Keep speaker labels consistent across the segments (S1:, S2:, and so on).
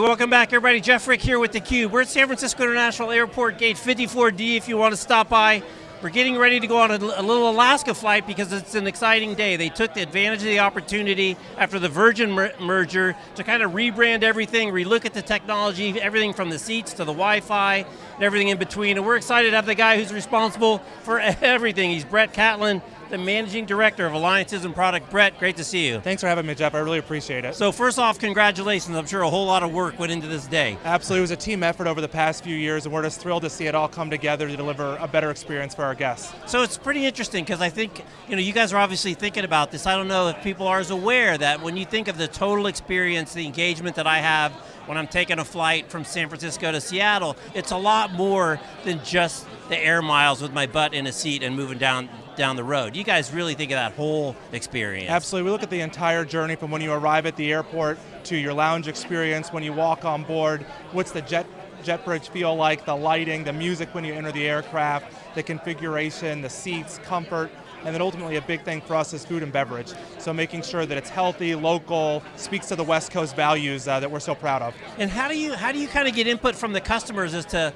S1: welcome back everybody. Jeff Frick here with theCUBE. We're at San Francisco International Airport, gate 54D if you want to stop by. We're getting ready to go on a, a, little Alaska flight because it's an exciting day. They took the advantage of the opportunity after the Virgin mer merger to kind of rebrand everything, relook at the technology, everything from the seats to the Wi-Fi, and everything in between. And we're excited to have the guy who's responsible for everything. He's Brett Catlin, the Managing Director of Alliances and Product. Brett, great to see you.
S2: Thanks for having me, Jeff. I really appreciate it.
S1: So first off, congratulations. I'm sure a whole lot of work went into this day.
S2: Absolutely, it was a team effort over the past few years, and we're just thrilled to see it all come together to deliver a better experience for our guests.
S1: So it's pretty interesting, because I think, you know, you guys are obviously thinking about this. I don't know if people are as aware that when you think of the total experience, the engagement that I have when I'm taking a flight from San Francisco to Seattle, it's a lot more than just the air miles with my butt in a seat and moving down down the road. You guys really think of that whole experience.
S2: Absolutely, we look at the entire journey from when you arrive at the airport to your lounge experience, when you walk on board, what's the jet jet bridge feel like, the lighting, the music when you enter the aircraft, the configuration, the seats, comfort, and then ultimately a big thing for us is food and beverage. So making sure that it's healthy, local, speaks to the West Coast values uh, that we're so proud of.
S1: And how do you how do you kind of get input from the customers as to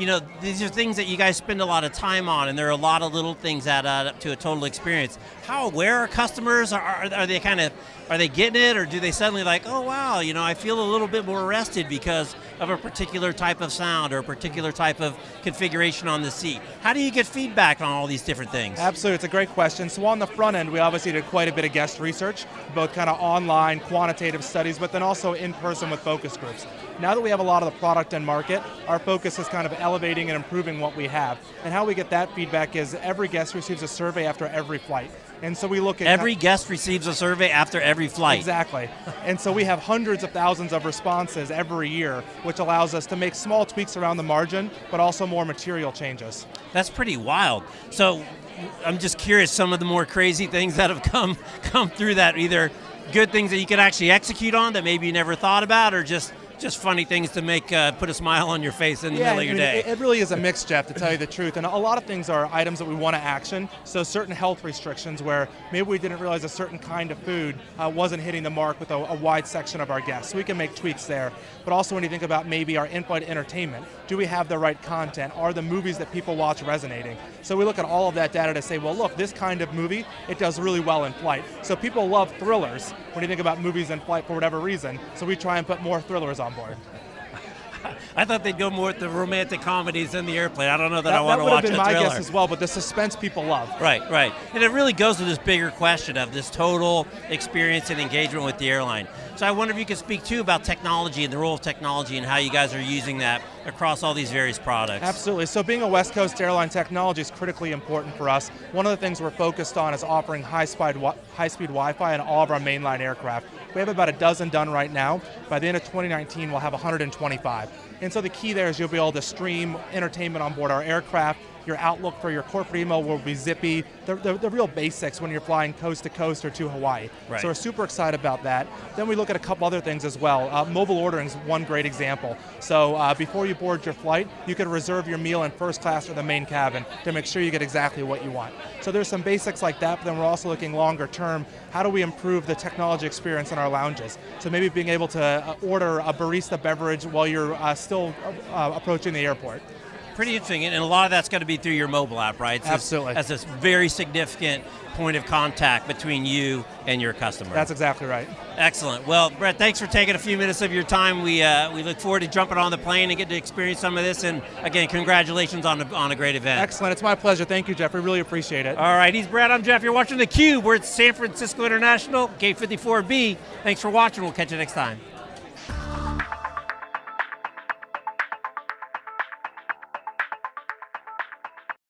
S1: you know, these are things that you guys spend a lot of time on, and there are a lot of little things that add up to a total experience. How aware are customers? Are, are, are, they kind of, are they getting it, or do they suddenly like, oh wow, you know, I feel a little bit more rested because of a particular type of sound or a particular type of configuration on the seat? How do you get feedback on all these different things?
S2: Absolutely, it's a great question. So on the front end, we obviously did quite a bit of guest research, both kind of online, quantitative studies, but then also in person with focus groups. Now that we have a lot of the product and market, our focus is kind of elevating and improving what we have. And how we get that feedback is every guest receives a survey after every flight. And so we look at-
S1: Every guest receives a survey after every flight.
S2: Exactly. and so we have hundreds of thousands of responses every year, which allows us to make small tweaks around the margin, but also more material changes.
S1: That's pretty wild. So I'm just curious, some of the more crazy things that have come, come through that, either good things that you can actually execute on that maybe you never thought about, or just just funny things to make uh, put a smile on your face in the
S2: yeah,
S1: middle of your
S2: I
S1: day.
S2: mean, it, really is a mix, Jeff, to tell you the truth. And a lot of things are items that we want to action. So certain health restrictions where maybe we didn't realize a certain kind of food uh, wasn't hitting the mark with a, a, wide section of our guests. So we can make tweaks there. But also when you think about maybe our in-flight entertainment, do we have the right content? Are the movies that people watch resonating? So we look at all of that data to say, well look, this kind of movie, it does really well in flight. So people love thrillers when you think about movies in flight for whatever reason. So we try and put more thrillers on board.
S1: I thought they'd go more with the romantic comedies in the airplane. I don't know that, that I want to watch a
S2: thriller.
S1: That would
S2: have been my guess as well, but the suspense people love.
S1: Right, right. And it really goes to this bigger question of this total experience and engagement with the airline. So I wonder if you could speak too about technology and the role of technology and how you guys are using that across all these various products.
S2: Absolutely, so being a West Coast airline, technology is critically important for us. One of the things we're focused on is offering high-speed high -speed Wi-Fi in all of our mainline aircraft. We have about a dozen done right now. By the end of 2019, we'll have 125. And so the key there is you'll be able to stream entertainment on board our aircraft, your outlook for your corporate email will be zippy. The, the, the, real basics when you're flying coast to coast or to Hawaii.
S1: Right.
S2: So we're super excited about that. Then we look at a couple other things as well. Uh, mobile ordering is one great example. So uh, before you board your flight, you can reserve your meal in first class or the main cabin to make sure you get exactly what you want. So there's some basics like that, but then we're also looking longer term, how do we improve the technology experience in our lounges? So maybe being able to uh, order a barista beverage while you're uh, still uh, approaching the airport
S1: pretty interesting, and a lot of that's going to be through your mobile app, right?
S2: So Absolutely.
S1: As a very significant point of contact between you and your customer.
S2: That's exactly right.
S1: Excellent. Well, Brett, thanks for taking a few minutes of your time. We uh, we look forward to jumping on the plane and getting to experience some of this. And again, congratulations on a, on a great event.
S2: Excellent. It's my pleasure. Thank you, Jeff. We really appreciate it.
S1: All right. He's Brett. I'm Jeff. You're watching theCUBE. We're at San Francisco International, Gate 54B. Thanks for watching. We'll catch you next time.